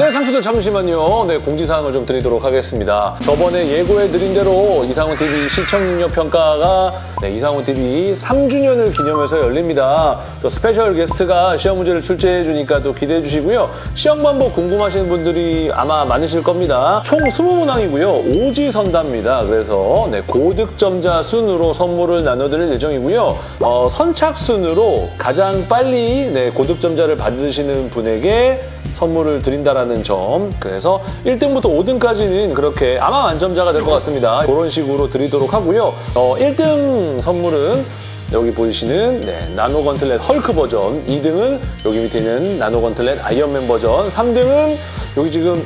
네, 상추들 잠시만요. 네, 공지사항을 좀 드리도록 하겠습니다. 저번에 예고해드린 대로 이상훈TV 시청률 평가가 네, 이상훈TV 3주년을 기념해서 열립니다. 또 special guest가 시험 문제를 출제해주니까 또 기대해 주시고요. 시험 방법 궁금하신 분들이 아마 많으실 겁니다. 총 20문항이고요. 오지선답니다. 그래서 네, 고득점자 순으로 선물을 나눠드릴 예정이고요. 어, 선착순으로 가장 빨리 네, 고득점자를 받으시는 분에게 선물을 드린다라는 점. 그래서 1등부터 5등까지는 그렇게 아마 만점자가 될 것 같습니다. 그런 식으로 드리도록 하고요. 어, 1등 선물은 여기 보이시는 네, 나노 건틀렛 헐크 버전, 2등은 여기 밑에 있는 나노 건틀렛 아이언맨 버전, 3등은 여기 지금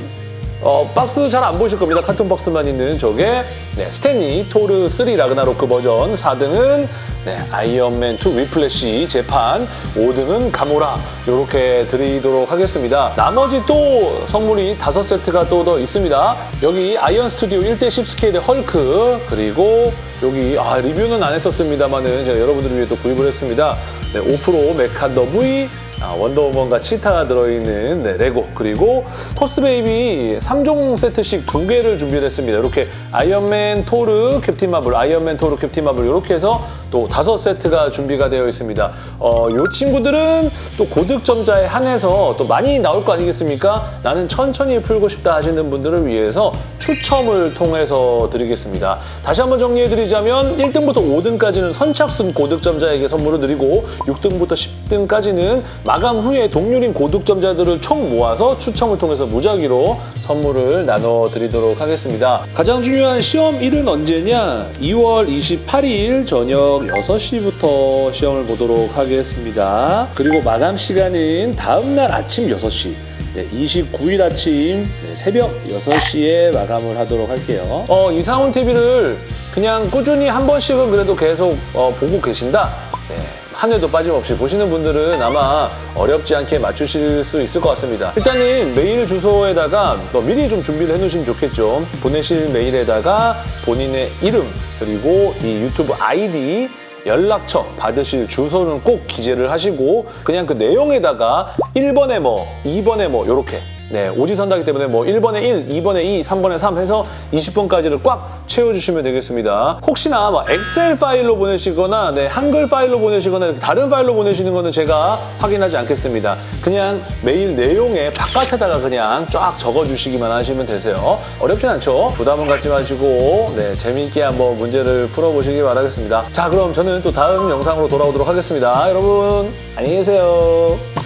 어, 박스 잘 안 보이실 겁니다. carton 박스만 있는 저게 네, 스탠리 토르 3 라그나로크 버전 4등은 네, 아이언맨 2 위플래시 재판 5등은 가모라 이렇게 드리도록 하겠습니다. 나머지 또 선물이 5세트가 또 더 있습니다. 여기 아이언 스튜디오 1대 10 스케일의 헐크 그리고 여기 아, 리뷰는 안 했었습니다만은 제가 여러분들을 위해 또 구입을 했습니다. 네, 5프로 메칸더 V 아, 원더우먼과 치타가 들어있는 네, 레고 그리고 코스베이비 3종 세트씩 두 개를 준비를 했습니다. 이렇게 아이언맨 토르 캡틴 마블, 아이언맨 토르 캡틴 마블 이렇게 해서 또 다섯 세트가 준비가 되어 있습니다. 어, 이 친구들은 또 고득점자에 한해서 또 많이 나올 거 아니겠습니까? 나는 천천히 풀고 싶다 하시는 분들을 위해서 추첨을 통해서 드리겠습니다. 다시 한번 정리해드리자면 1등부터 5등까지는 선착순 고득점자에게 선물을 드리고 6등부터 10등까지는 마감 후에 동률인 고득점자들을 총 모아서 추첨을 통해서 무작위로 선물을 나눠드리도록 하겠습니다. 가장 중요한 시험 일은 언제냐? 2월 28일 저녁 6시부터 시험을 보도록 하겠습니다. 그리고 마감 시간은 다음날 아침 6시 네, 29일 아침 네, 새벽 6시에 마감을 하도록 할게요. 어, 이상훈 TV를 그냥 꾸준히 한 번씩은 그래도 계속 어, 보고 계신다? 네, 한 회도 빠짐없이 보시는 분들은 아마 어렵지 않게 맞추실 수 있을 것 같습니다. 일단은 메일 주소에다가 뭐 미리 좀 준비를 해놓으시면 좋겠죠. 보내실 메일에다가 본인의 이름 그리고 이 유튜브 아이디 연락처 받으실 주소는 꼭 기재를 하시고 그냥 그 내용에다가 1번에 뭐, 2번에 뭐 이렇게 네, 오지선다기 때문에 뭐 1번에 1, 2번에 2, 3번에 3 해서 20번까지를 꽉 채워주시면 되겠습니다. 혹시나 뭐 엑셀 파일로 보내시거나 네, 한글 파일로 보내시거나 이렇게 다른 파일로 보내시는 거는 제가 확인하지 않겠습니다. 그냥 메일 내용에 바깥에다가 그냥 쫙 적어주시기만 하시면 되세요. 어렵진 않죠? 부담은 갖지 마시고 네, 재미있게 한번 문제를 풀어보시기 바라겠습니다. 자, 그럼 저는 또 다음 영상으로 돌아오도록 하겠습니다. 여러분, 안녕히 계세요.